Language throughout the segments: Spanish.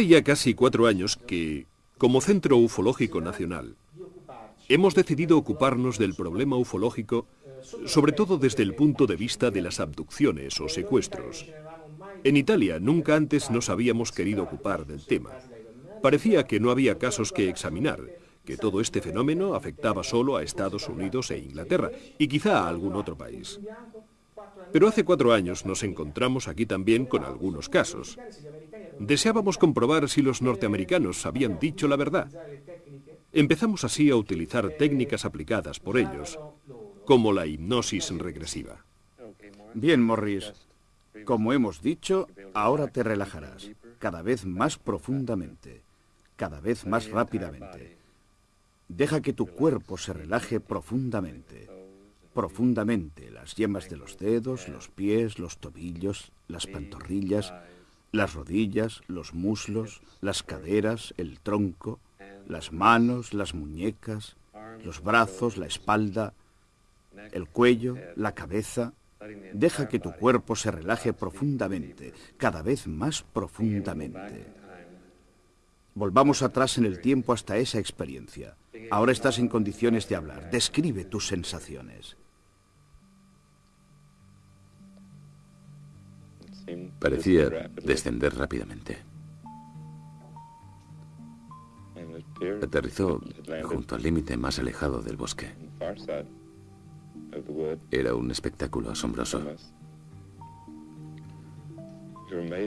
Hace ya casi cuatro años que, como Centro Ufológico Nacional, hemos decidido ocuparnos del problema ufológico, sobre todo desde el punto de vista de las abducciones o secuestros. En Italia nunca antes nos habíamos querido ocupar del tema. Parecía que no había casos que examinar, que todo este fenómeno afectaba solo a Estados Unidos e Inglaterra, y quizá a algún otro país. Pero hace cuatro años nos encontramos aquí también con algunos casos. Deseábamos comprobar si los norteamericanos habían dicho la verdad. Empezamos así a utilizar técnicas aplicadas por ellos, como la hipnosis regresiva. Bien, Morris. Como hemos dicho, ahora te relajarás, cada vez más profundamente, cada vez más rápidamente. Deja que tu cuerpo se relaje profundamente, profundamente, las yemas de los dedos, los pies, los tobillos, las pantorrillas, las rodillas, los muslos, las caderas, el tronco, las manos, las muñecas, los brazos, la espalda, el cuello, la cabeza. Deja que tu cuerpo se relaje profundamente, cada vez más profundamente. Volvamos atrás en el tiempo hasta esa experiencia. Ahora estás en condiciones de hablar. Describe tus sensaciones. Parecía descender rápidamente. Aterrizó junto al límite más alejado del bosque. Era un espectáculo asombroso.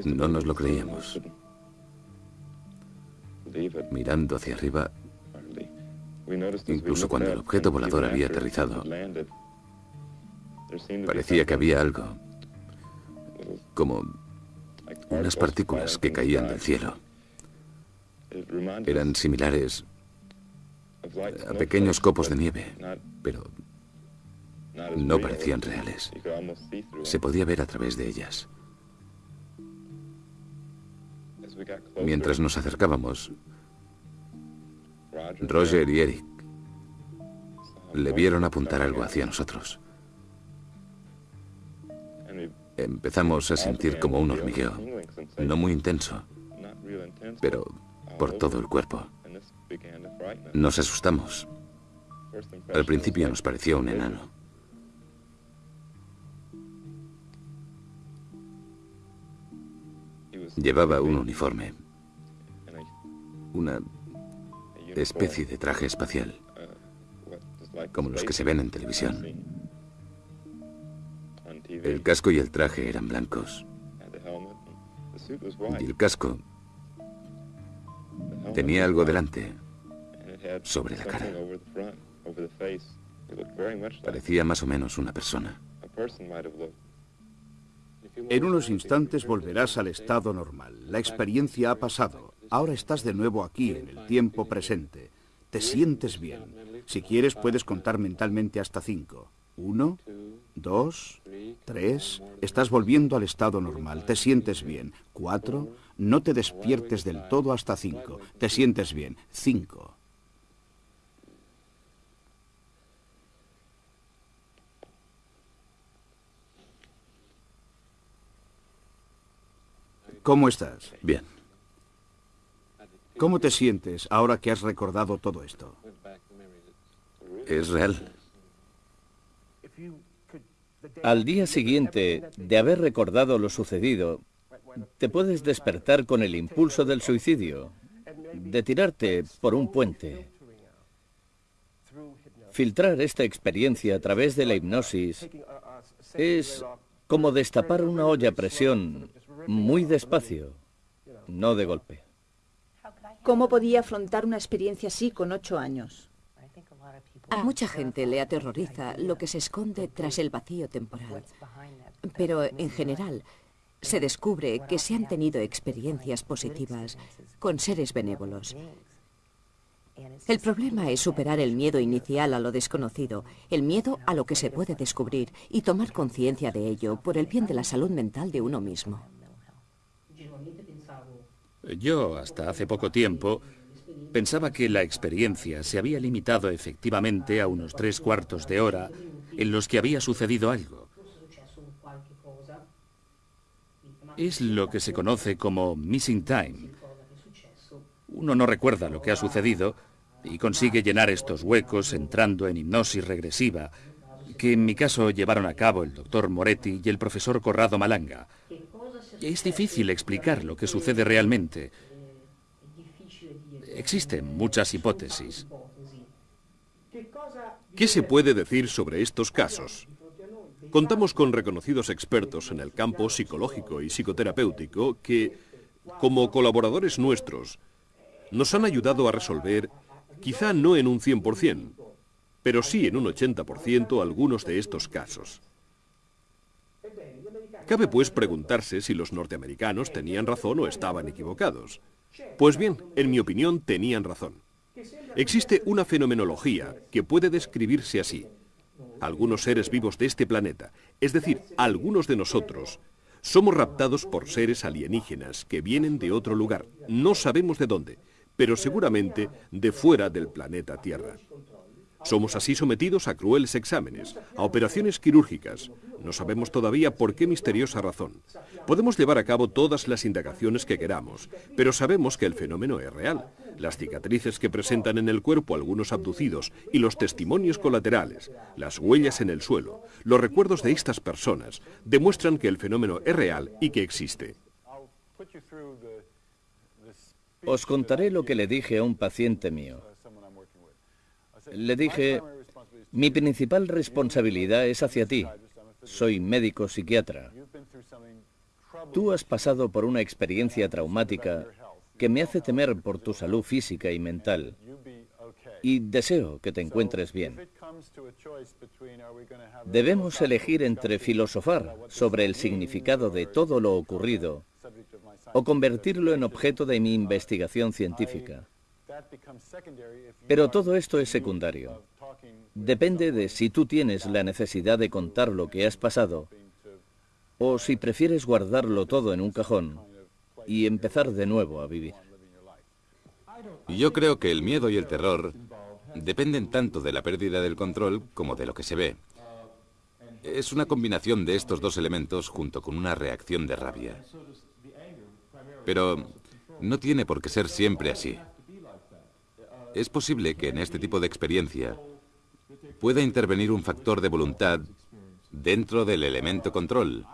No nos lo creíamos. Mirando hacia arriba, incluso cuando el objeto volador había aterrizado, parecía que había algo, como unas partículas que caían del cielo. Eran similares a pequeños copos de nieve, pero no parecían reales. Se podía ver a través de ellas. Mientras nos acercábamos, Roger y Eric le vieron apuntar algo hacia nosotros. Empezamos a sentir como un hormigueo, no muy intenso, pero por todo el cuerpo. Nos asustamos. Al principio nos pareció un enano. Llevaba un uniforme, una especie de traje espacial, como los que se ven en televisión. El casco y el traje eran blancos. Y el casco tenía algo delante, sobre la cara. Parecía más o menos una persona. En unos instantes volverás al estado normal. La experiencia ha pasado. Ahora estás de nuevo aquí, en el tiempo presente. Te sientes bien. Si quieres, puedes contar mentalmente hasta cinco. Uno, dos, tres. Estás volviendo al estado normal. Te sientes bien. Cuatro. No te despiertes del todo hasta cinco. Te sientes bien. Cinco. ¿Cómo estás? Bien. ¿Cómo te sientes ahora que has recordado todo esto? Es real. Al día siguiente de haber recordado lo sucedido, te puedes despertar con el impulso del suicidio, de tirarte por un puente. Filtrar esta experiencia a través de la hipnosis es como destapar una olla a presión muy despacio, no de golpe. ¿Cómo podía afrontar una experiencia así con ocho años? A mucha gente le aterroriza lo que se esconde tras el vacío temporal. Pero en general, se descubre que se han tenido experiencias positivas con seres benévolos. El problema es superar el miedo inicial a lo desconocido, el miedo a lo que se puede descubrir y tomar conciencia de ello por el bien de la salud mental de uno mismo. Yo, hasta hace poco tiempo, pensaba que la experiencia se había limitado efectivamente a unos tres cuartos de hora en los que había sucedido algo. Es lo que se conoce como missing time, Uno no recuerda lo que ha sucedido y consigue llenar estos huecos entrando en hipnosis regresiva, que en mi caso llevaron a cabo el doctor Moretti y el profesor Corrado Malanga. Es difícil explicar lo que sucede realmente. Existen muchas hipótesis. ¿Qué se puede decir sobre estos casos? Contamos con reconocidos expertos en el campo psicológico y psicoterapéutico que, como colaboradores nuestros, nos han ayudado a resolver, quizá no en un 100%, pero sí en un 80% algunos de estos casos. Cabe pues preguntarse si los norteamericanos tenían razón o estaban equivocados. Pues bien, en mi opinión tenían razón. Existe una fenomenología que puede describirse así. Algunos seres vivos de este planeta, es decir, algunos de nosotros, somos raptados por seres alienígenas que vienen de otro lugar. No sabemos de dónde, pero seguramente de fuera del planeta Tierra. Somos así sometidos a crueles exámenes, a operaciones quirúrgicas. No sabemos todavía por qué misteriosa razón. Podemos llevar a cabo todas las indagaciones que queramos, pero sabemos que el fenómeno es real. Las cicatrices que presentan en el cuerpo algunos abducidos y los testimonios colaterales, las huellas en el suelo, los recuerdos de estas personas, demuestran que el fenómeno es real y que existe. Os contaré lo que le dije a un paciente mío. Le dije, mi principal responsabilidad es hacia ti. Soy médico psiquiatra. Tú has pasado por una experiencia traumática que me hace temer por tu salud física y mental. Y deseo que te encuentres bien. Debemos elegir entre filosofar sobre el significado de todo lo ocurrido o convertirlo en objeto de mi investigación científica. Pero todo esto es secundario. Depende de si tú tienes la necesidad de contar lo que has pasado o si prefieres guardarlo todo en un cajón y empezar de nuevo a vivir. Yo creo que el miedo y el terror dependen tanto de la pérdida del control como de lo que se ve. Es una combinación de estos dos elementos junto con una reacción de rabia. Pero no tiene por qué ser siempre así. Es posible que en este tipo de experiencia pueda intervenir un factor de voluntad dentro del elemento control.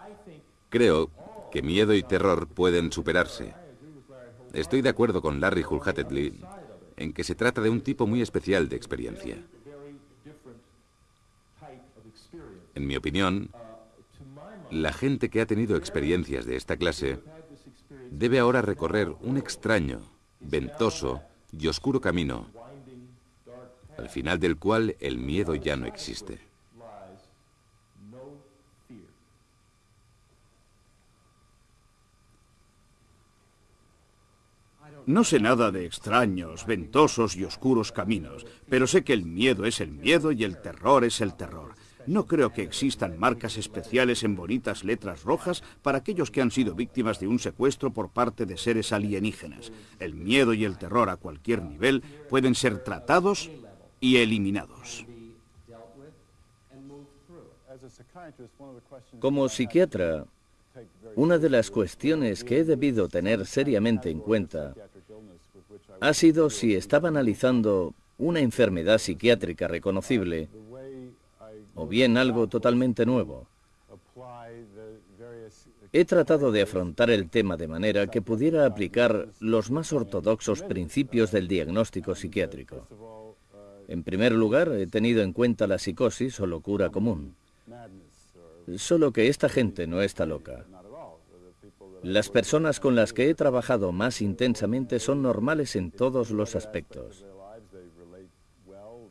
Creo que miedo y terror pueden superarse. Estoy de acuerdo con Larry Hulhatetley en que se trata de un tipo muy especial de experiencia. En mi opinión, la gente que ha tenido experiencias de esta clase debe ahora recorrer un extraño, ventoso y oscuro camino, al final del cual el miedo ya no existe. No sé nada de extraños, ventosos y oscuros caminos, pero sé que el miedo es el miedo y el terror es el terror. No creo que existan marcas especiales en bonitas letras rojas para aquellos que han sido víctimas de un secuestro por parte de seres alienígenas. El miedo y el terror a cualquier nivel pueden ser tratados y eliminados. Como psiquiatra, una de las cuestiones que he debido tener seriamente en cuenta ha sido si estaba analizando una enfermedad psiquiátrica reconocible o bien algo totalmente nuevo. He tratado de afrontar el tema de manera que pudiera aplicar los más ortodoxos principios del diagnóstico psiquiátrico. En primer lugar, he tenido en cuenta la psicosis o locura común. Solo que esta gente no está loca. Las personas con las que he trabajado más intensamente son normales en todos los aspectos.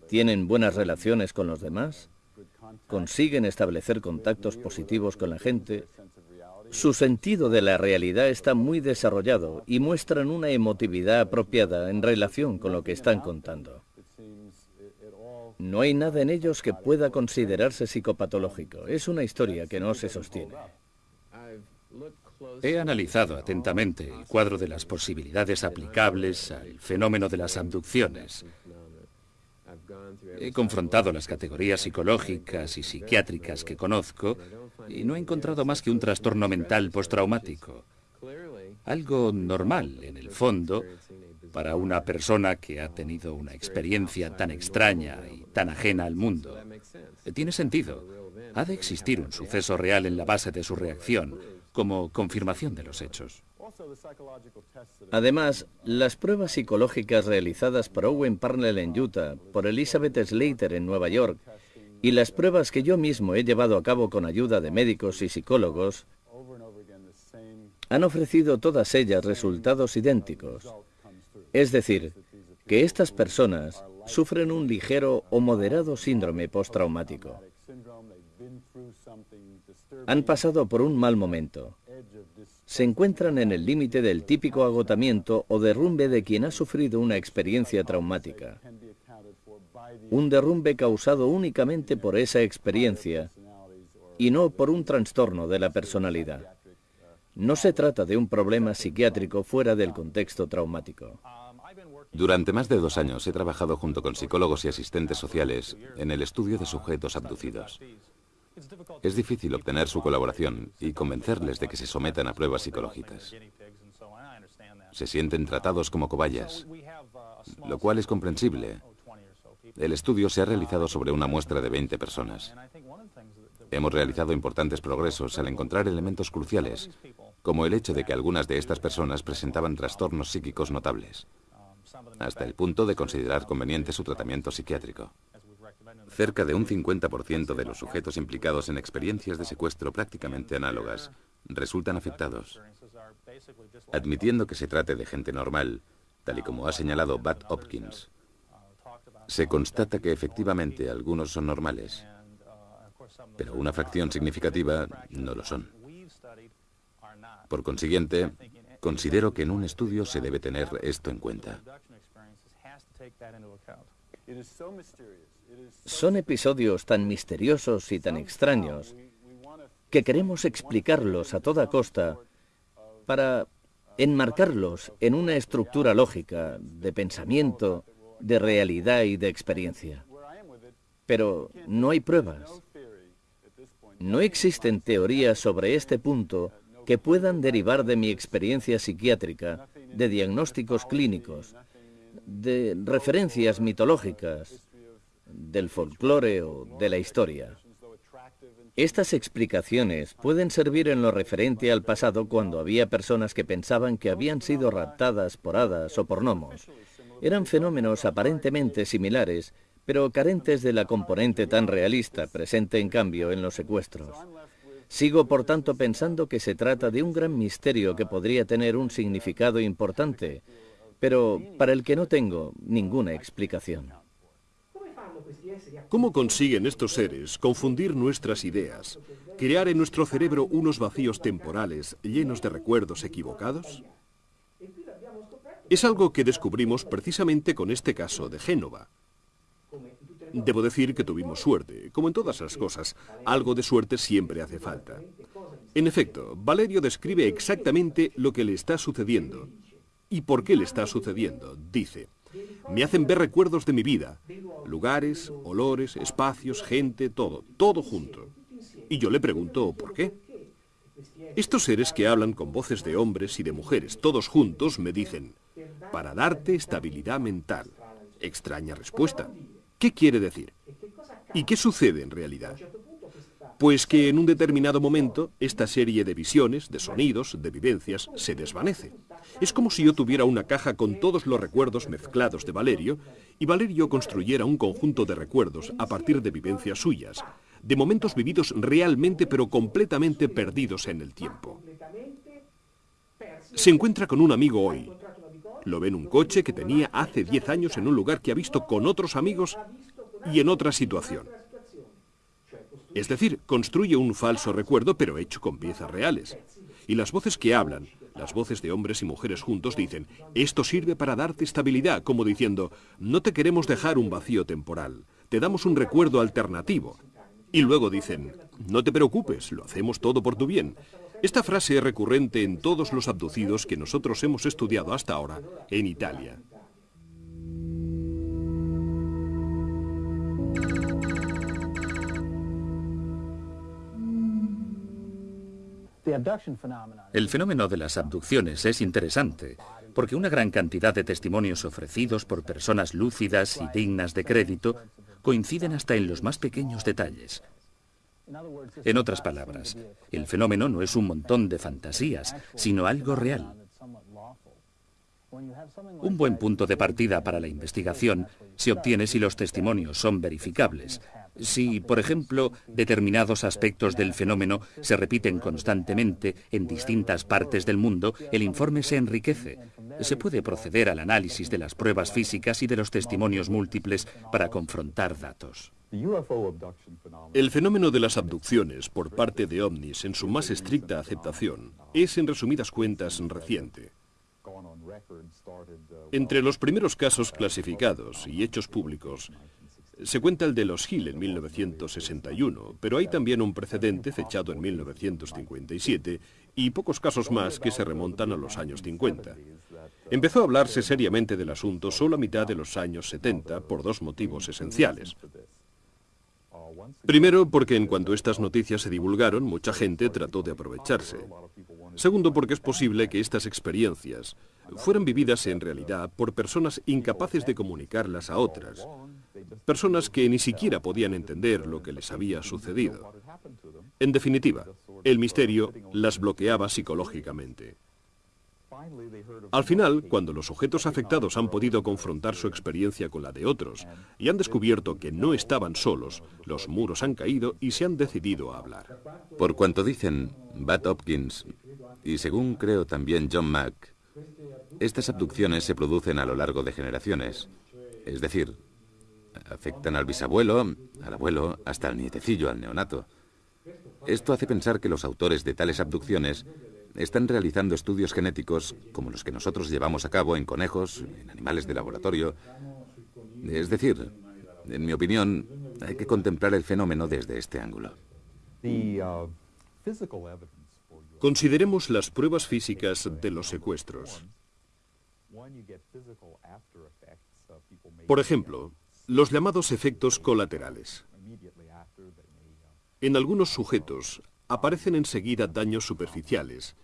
Tienen buenas relaciones con los demás, consiguen establecer contactos positivos con la gente, su sentido de la realidad está muy desarrollado y muestran una emotividad apropiada en relación con lo que están contando. No hay nada en ellos que pueda considerarse psicopatológico. Es una historia que no se sostiene. He analizado atentamente el cuadro de las posibilidades aplicables al fenómeno de las abducciones. He confrontado las categorías psicológicas y psiquiátricas que conozco y no he encontrado más que un trastorno mental postraumático. Algo normal, en el fondo, para una persona que ha tenido una experiencia tan extraña y tan ajena al mundo. Tiene sentido. Ha de existir un suceso real en la base de su reacción, como confirmación de los hechos. Además, las pruebas psicológicas realizadas por Owen Parnell en Utah, por Elizabeth Slater en Nueva York, y las pruebas que yo mismo he llevado a cabo con ayuda de médicos y psicólogos, han ofrecido todas ellas resultados idénticos. Es decir, que estas personas sufren un ligero o moderado síndrome postraumático. Han pasado por un mal momento. Se encuentran en el límite del típico agotamiento o derrumbe de quien ha sufrido una experiencia traumática. Un derrumbe causado únicamente por esa experiencia y no por un trastorno de la personalidad. No se trata de un problema psiquiátrico fuera del contexto traumático. Durante más de dos años he trabajado junto con psicólogos y asistentes sociales en el estudio de sujetos abducidos. Es difícil obtener su colaboración y convencerles de que se sometan a pruebas psicológicas. Se sienten tratados como cobayas, lo cual es comprensible. El estudio se ha realizado sobre una muestra de 20 personas. Hemos realizado importantes progresos al encontrar elementos cruciales, como el hecho de que algunas de estas personas presentaban trastornos psíquicos notables, hasta el punto de considerar conveniente su tratamiento psiquiátrico. Cerca de un 50% de los sujetos implicados en experiencias de secuestro prácticamente análogas resultan afectados. Admitiendo que se trate de gente normal, tal y como ha señalado Bat Hopkins, se constata que efectivamente algunos son normales, pero una fracción significativa no lo son. Por consiguiente, considero que en un estudio se debe tener esto en cuenta. Son episodios tan misteriosos y tan extraños que queremos explicarlos a toda costa para enmarcarlos en una estructura lógica de pensamiento, de realidad y de experiencia. Pero no hay pruebas. No existen teorías sobre este punto que puedan derivar de mi experiencia psiquiátrica, de diagnósticos clínicos, de referencias mitológicas, del folclore o de la historia. Estas explicaciones pueden servir en lo referente al pasado cuando había personas que pensaban que habían sido raptadas por hadas o por gnomos. Eran fenómenos aparentemente similares, pero carentes de la componente tan realista presente en cambio en los secuestros. Sigo por tanto pensando que se trata de un gran misterio que podría tener un significado importante, pero para el que no tengo ninguna explicación. ¿Cómo consiguen estos seres confundir nuestras ideas, crear en nuestro cerebro unos vacíos temporales llenos de recuerdos equivocados? Es algo que descubrimos precisamente con este caso de Génova. Debo decir que tuvimos suerte. Como en todas las cosas, algo de suerte siempre hace falta. En efecto, Valerio describe exactamente lo que le está sucediendo. ¿Y por qué le está sucediendo? Dice, me hacen ver recuerdos de mi vida, lugares, olores, espacios, gente, todo, todo junto. Y yo le pregunto, ¿por qué? Estos seres que hablan con voces de hombres y de mujeres, todos juntos, me dicen, para darte estabilidad mental. Extraña respuesta. ¿Qué quiere decir? ¿Y qué sucede en realidad? Pues que en un determinado momento esta serie de visiones, de sonidos, de vivencias, se desvanece. Es como si yo tuviera una caja con todos los recuerdos mezclados de Valerio y Valerio construyera un conjunto de recuerdos a partir de vivencias suyas, de momentos vividos realmente pero completamente perdidos en el tiempo. Se encuentra con un amigo hoy. Lo ve en un coche que tenía hace 10 años en un lugar que ha visto con otros amigos y en otra situación. Es decir, construye un falso recuerdo pero hecho con piezas reales. Y las voces que hablan, las voces de hombres y mujeres juntos dicen, esto sirve para darte estabilidad, como diciendo, no te queremos dejar un vacío temporal, te damos un recuerdo alternativo. Y luego dicen, no te preocupes, lo hacemos todo por tu bien. Esta frase es recurrente en todos los abducidos que nosotros hemos estudiado hasta ahora en Italia. El fenómeno de las abducciones es interesante, porque una gran cantidad de testimonios ofrecidos por personas lúcidas y dignas de crédito coinciden hasta en los más pequeños detalles. En otras palabras, el fenómeno no es un montón de fantasías, sino algo real. Un buen punto de partida para la investigación se obtiene si los testimonios son verificables. Si, por ejemplo, determinados aspectos del fenómeno se repiten constantemente en distintas partes del mundo, el informe se enriquece. Se puede proceder al análisis de las pruebas físicas y de los testimonios múltiples para confrontar datos. El fenómeno de las abducciones por parte de ovnis en su más estricta aceptación es, en resumidas cuentas, reciente. Entre los primeros casos clasificados y hechos públicos se cuenta el de los Hill en 1961, pero hay también un precedente fechado en 1957 y pocos casos más que se remontan a los años 50. Empezó a hablarse seriamente del asunto solo a mitad de los años 70 por dos motivos esenciales. Primero, porque en cuanto estas noticias se divulgaron, mucha gente trató de aprovecharse. Segundo, porque es posible que estas experiencias fueran vividas en realidad por personas incapaces de comunicarlas a otras, personas que ni siquiera podían entender lo que les había sucedido. En definitiva, el misterio las bloqueaba psicológicamente. Al final, cuando los sujetos afectados han podido confrontar su experiencia con la de otros y han descubierto que no estaban solos, los muros han caído y se han decidido a hablar. Por cuanto dicen Bat Hopkins y según creo también John Mack, estas abducciones se producen a lo largo de generaciones. Es decir, afectan al bisabuelo, al abuelo, hasta al nietecillo, al neonato. Esto hace pensar que los autores de tales abducciones están realizando estudios genéticos como los que nosotros llevamos a cabo en conejos, en animales de laboratorio. Es decir, en mi opinión, hay que contemplar el fenómeno desde este ángulo. Consideremos las pruebas físicas de los secuestros. Por ejemplo, los llamados efectos colaterales. En algunos sujetos aparecen enseguida daños superficiales,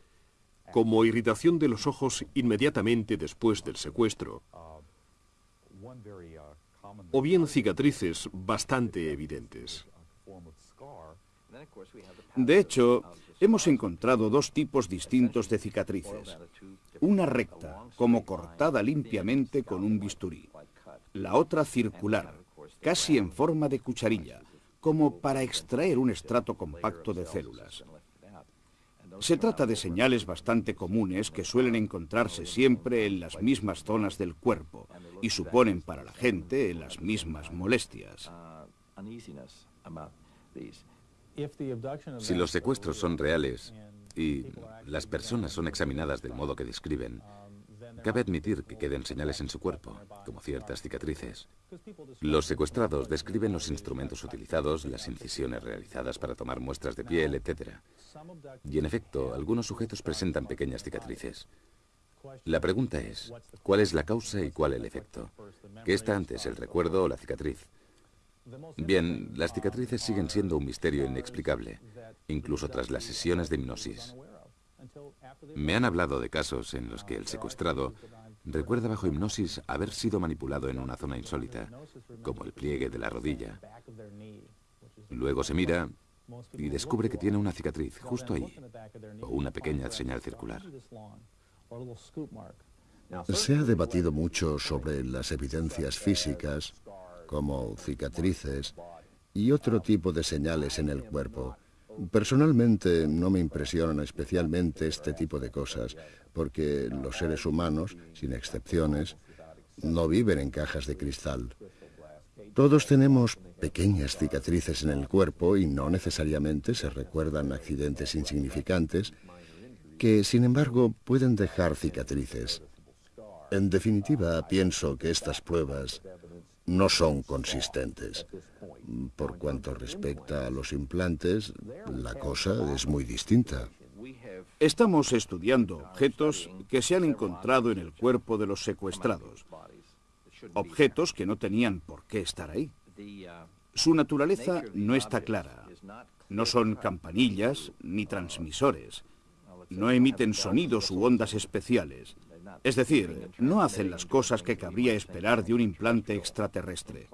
como irritación de los ojos inmediatamente después del secuestro, o bien cicatrices bastante evidentes. De hecho, hemos encontrado dos tipos distintos de cicatrices. Una recta, como cortada limpiamente con un bisturí. La otra circular, casi en forma de cucharilla, como para extraer un estrato compacto de células. Se trata de señales bastante comunes que suelen encontrarse siempre en las mismas zonas del cuerpo y suponen para la gente las mismas molestias. Si los secuestros son reales y las personas son examinadas del modo que describen, cabe admitir que queden señales en su cuerpo, como ciertas cicatrices. Los secuestrados describen los instrumentos utilizados, las incisiones realizadas para tomar muestras de piel, etc. Y en efecto, algunos sujetos presentan pequeñas cicatrices. La pregunta es, ¿cuál es la causa y cuál el efecto? ¿Qué está antes, el recuerdo o la cicatriz? Bien, las cicatrices siguen siendo un misterio inexplicable, incluso tras las sesiones de hipnosis. Me han hablado de casos en los que el secuestrado recuerda bajo hipnosis haber sido manipulado en una zona insólita, como el pliegue de la rodilla. Luego se mira y descubre que tiene una cicatriz justo ahí, o una pequeña señal circular. Se ha debatido mucho sobre las evidencias físicas, como cicatrices y otro tipo de señales en el cuerpo. Personalmente no me impresionan especialmente este tipo de cosas, porque los seres humanos, sin excepciones, no viven en cajas de cristal. Todos tenemos pequeñas cicatrices en el cuerpo y no necesariamente se recuerdan accidentes insignificantes que, sin embargo, pueden dejar cicatrices. En definitiva, pienso que estas pruebas no son consistentes. Por cuanto respecta a los implantes, la cosa es muy distinta. Estamos estudiando objetos que se han encontrado en el cuerpo de los secuestrados. Objetos que no tenían por qué estar ahí. Su naturaleza no está clara. No son campanillas ni transmisores. No emiten sonidos u ondas especiales. Es decir, no hacen las cosas que cabría esperar de un implante extraterrestre.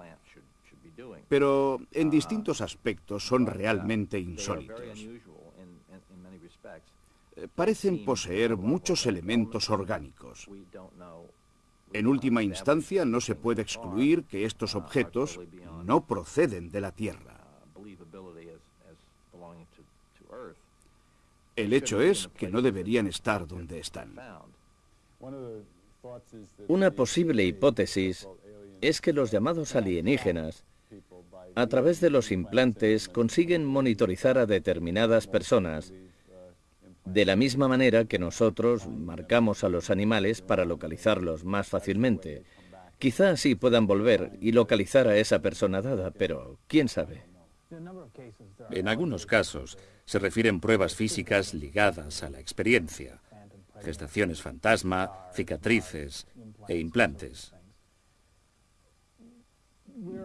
Pero en distintos aspectos son realmente insólitos. Eh, parecen poseer muchos elementos orgánicos. En última instancia, no se puede excluir que estos objetos no proceden de la Tierra. El hecho es que no deberían estar donde están. Una posible hipótesis es que los llamados alienígenas, a través de los implantes, consiguen monitorizar a determinadas personas de la misma manera que nosotros marcamos a los animales para localizarlos más fácilmente. Quizá así puedan volver y localizar a esa persona dada, pero quién sabe. En algunos casos se refieren pruebas físicas ligadas a la experiencia, gestaciones fantasma, cicatrices e implantes.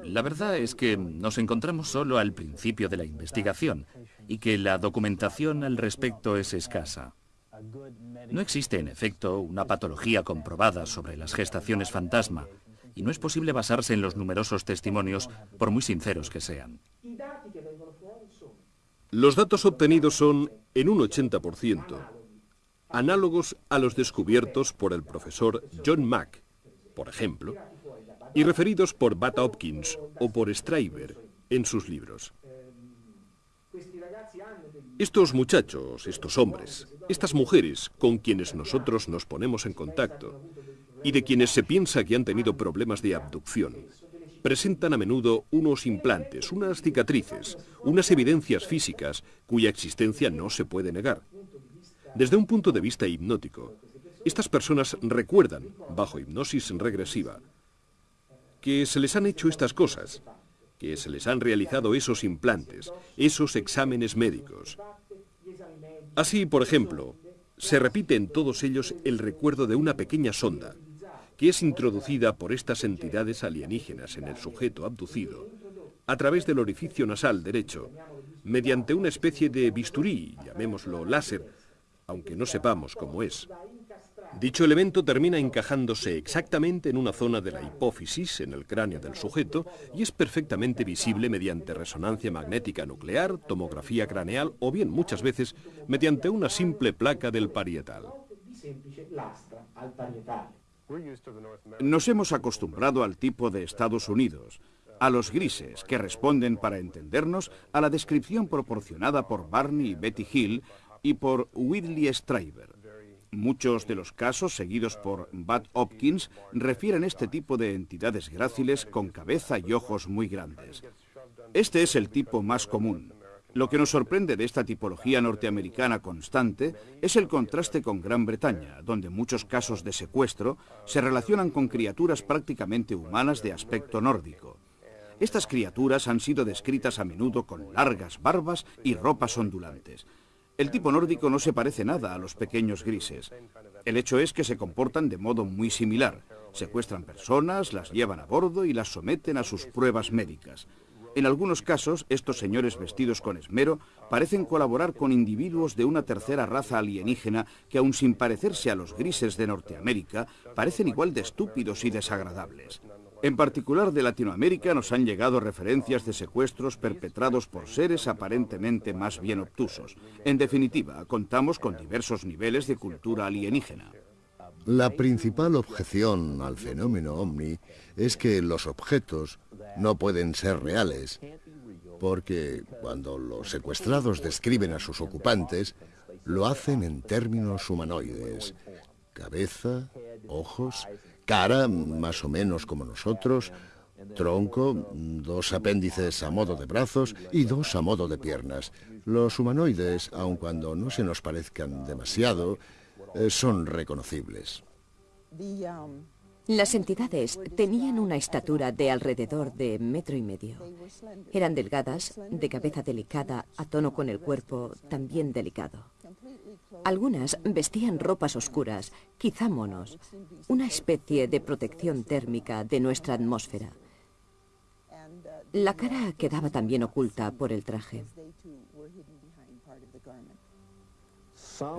La verdad es que nos encontramos solo al principio de la investigación y que la documentación al respecto es escasa. No existe, en efecto, una patología comprobada sobre las gestaciones fantasma y no es posible basarse en los numerosos testimonios, por muy sinceros que sean. Los datos obtenidos son, en un 80%, análogos a los descubiertos por el profesor John Mack, por ejemplo, y referidos por Bat Hopkins o por Stryber en sus libros. Estos muchachos, estos hombres, estas mujeres con quienes nosotros nos ponemos en contacto y de quienes se piensa que han tenido problemas de abducción, presentan a menudo unos implantes, unas cicatrices, unas evidencias físicas cuya existencia no se puede negar. Desde un punto de vista hipnótico, estas personas recuerdan, bajo hipnosis regresiva, que se les han hecho estas cosas, que se les han realizado esos implantes, esos exámenes médicos. Así, por ejemplo, se repite en todos ellos el recuerdo de una pequeña sonda, que es introducida por estas entidades alienígenas en el sujeto abducido, a través del orificio nasal derecho, mediante una especie de bisturí, llamémoslo láser, aunque no sepamos cómo es. Dicho elemento termina encajándose exactamente en una zona de la hipófisis, en el cráneo del sujeto, y es perfectamente visible mediante resonancia magnética nuclear, tomografía craneal o bien muchas veces mediante una simple placa del parietal. Nos hemos acostumbrado al tipo de Estados Unidos, a los grises, que responden, para entendernos, a la descripción proporcionada por Barney y Betty Hill y por Whitley Stryber. Muchos de los casos seguidos por Bud Hopkins refieren este tipo de entidades gráciles con cabeza y ojos muy grandes. Este es el tipo más común. Lo que nos sorprende de esta tipología norteamericana constante es el contraste con Gran Bretaña, donde muchos casos de secuestro se relacionan con criaturas prácticamente humanas de aspecto nórdico. Estas criaturas han sido descritas a menudo con largas barbas y ropas ondulantes. El tipo nórdico no se parece nada a los pequeños grises. El hecho es que se comportan de modo muy similar. Secuestran personas, las llevan a bordo y las someten a sus pruebas médicas. En algunos casos, estos señores vestidos con esmero parecen colaborar con individuos de una tercera raza alienígena que, aun sin parecerse a los grises de Norteamérica, parecen igual de estúpidos y desagradables. En particular de Latinoamérica nos han llegado referencias de secuestros perpetrados por seres aparentemente más bien obtusos. En definitiva, contamos con diversos niveles de cultura alienígena. La principal objeción al fenómeno ovni es que los objetos no pueden ser reales, porque cuando los secuestrados describen a sus ocupantes, lo hacen en términos humanoides. Cabeza, ojos, cara más o menos como nosotros, tronco, dos apéndices a modo de brazos y dos a modo de piernas. Los humanoides, aun cuando no se nos parezcan demasiado, eh, son reconocibles. Las entidades tenían una estatura de alrededor de metro y medio. Eran delgadas, de cabeza delicada, a tono con el cuerpo también delicado. Algunas vestían ropas oscuras, quizá monos, una especie de protección térmica de nuestra atmósfera. La cara quedaba también oculta por el traje.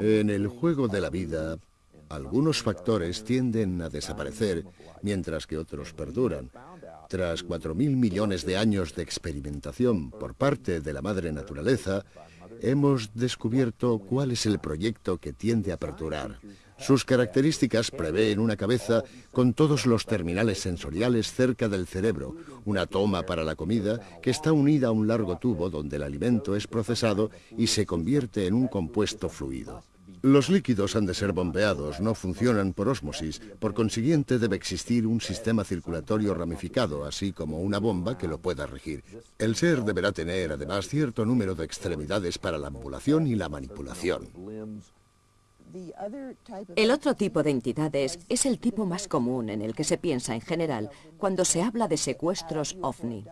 En el juego de la vida Algunos factores tienden a desaparecer, mientras que otros perduran. Tras 4.000 millones de años de experimentación por parte de la madre naturaleza, hemos descubierto cuál es el proyecto que tiende a perdurar. Sus características prevén una cabeza con todos los terminales sensoriales cerca del cerebro, una toma para la comida que está unida a un largo tubo donde el alimento es procesado y se convierte en un compuesto fluido. Los líquidos han de ser bombeados, no funcionan por ósmosis, por consiguiente debe existir un sistema circulatorio ramificado, así como una bomba que lo pueda regir. El ser deberá tener además cierto número de extremidades para la ambulación y la manipulación. El otro tipo de entidades es el tipo más común en el que se piensa en general cuando se habla de secuestros ovni.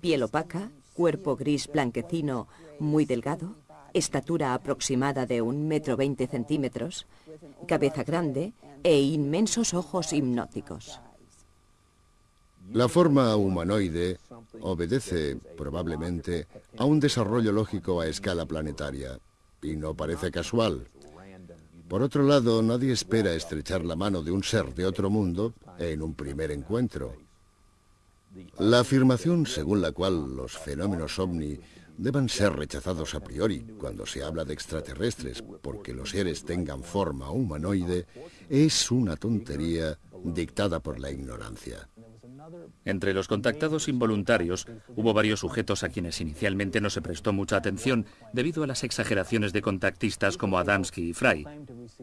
Piel opaca, cuerpo gris blanquecino, muy delgado, estatura aproximada de un metro veinte centímetros, cabeza grande e inmensos ojos hipnóticos. La forma humanoide obedece, probablemente, a un desarrollo lógico a escala planetaria, y no parece casual. Por otro lado, nadie espera estrechar la mano de un ser de otro mundo en un primer encuentro. La afirmación según la cual los fenómenos ovni deben ser rechazados a priori cuando se habla de extraterrestres porque los seres tengan forma humanoide es una tontería dictada por la ignorancia. Entre los contactados involuntarios hubo varios sujetos a quienes inicialmente no se prestó mucha atención debido a las exageraciones de contactistas como Adamski y Fry.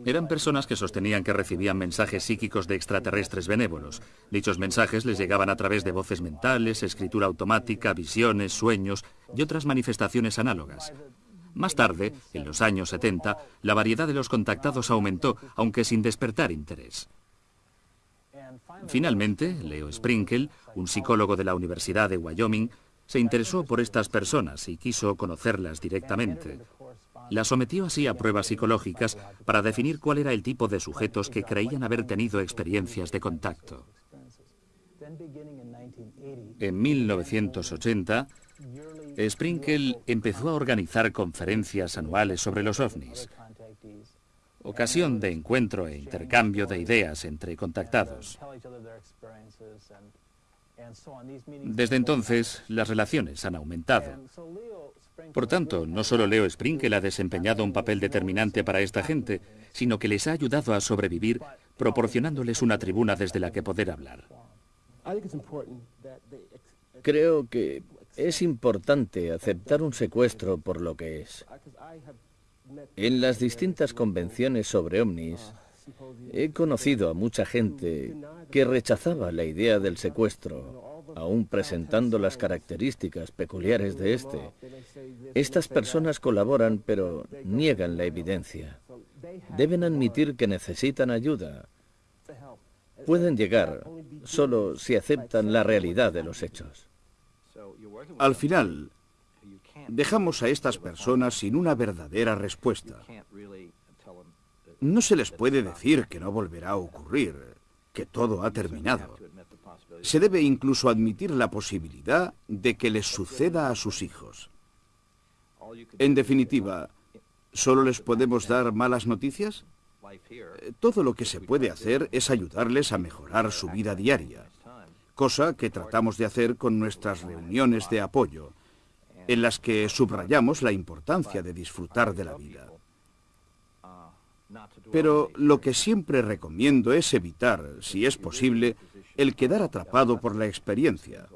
Eran personas que sostenían que recibían mensajes psíquicos de extraterrestres benévolos. Dichos mensajes les llegaban a través de voces mentales, escritura automática, visiones, sueños y otras manifestaciones análogas. Más tarde, en los años 70, la variedad de los contactados aumentó, aunque sin despertar interés. Finalmente, Leo Sprinkle, un psicólogo de la Universidad de Wyoming, se interesó por estas personas y quiso conocerlas directamente. Las sometió así a pruebas psicológicas para definir cuál era el tipo de sujetos que creían haber tenido experiencias de contacto. En 1980, Sprinkle empezó a organizar conferencias anuales sobre los ovnis ocasión de encuentro e intercambio de ideas entre contactados. Desde entonces, las relaciones han aumentado. Por tanto, no solo Leo Sprinkel ha desempeñado un papel determinante para esta gente, sino que les ha ayudado a sobrevivir proporcionándoles una tribuna desde la que poder hablar. Creo que es importante aceptar un secuestro por lo que es. En las distintas convenciones sobre ovnis, he conocido a mucha gente que rechazaba la idea del secuestro, aún presentando las características peculiares de este. Estas personas colaboran, pero niegan la evidencia. Deben admitir que necesitan ayuda. Pueden llegar solo si aceptan la realidad de los hechos. Al final, dejamos a estas personas sin una verdadera respuesta. No se les puede decir que no volverá a ocurrir, que todo ha terminado. Se debe incluso admitir la posibilidad de que les suceda a sus hijos. En definitiva, ¿solo les podemos dar malas noticias? Todo lo que se puede hacer es ayudarles a mejorar su vida diaria, cosa que tratamos de hacer con nuestras reuniones de apoyo, en las que subrayamos la importancia de disfrutar de la vida. Pero lo que siempre recomiendo es evitar, si es posible, el quedar atrapado por la experiencia,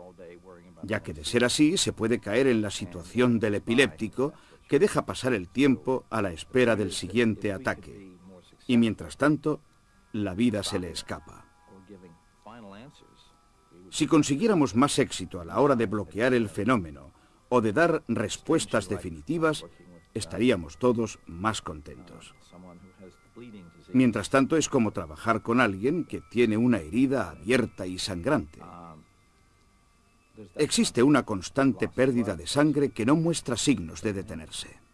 ya que de ser así se puede caer en la situación del epiléptico que deja pasar el tiempo a la espera del siguiente ataque, y mientras tanto, la vida se le escapa. Si consiguiéramos más éxito a la hora de bloquear el fenómeno o de dar respuestas definitivas, estaríamos todos más contentos. Mientras tanto, es como trabajar con alguien que tiene una herida abierta y sangrante. Existe una constante pérdida de sangre que no muestra signos de detenerse.